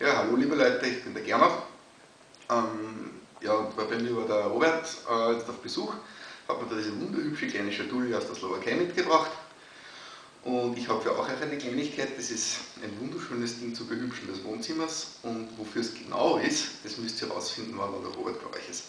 Ja, hallo liebe Leute, ich bin der Gernot. Ähm, ja, und bei mir war der Robert äh, jetzt auf Besuch, hat mir da diese wunderhübsche kleine Schatulle aus der Slowakei mitgebracht. Und ich habe für auch eine Kleinigkeit, das ist ein wunderschönes Ding zur Behübschen des Wohnzimmers. Und wofür es genau ist, das müsst ihr herausfinden, wann der Robert bei euch ist.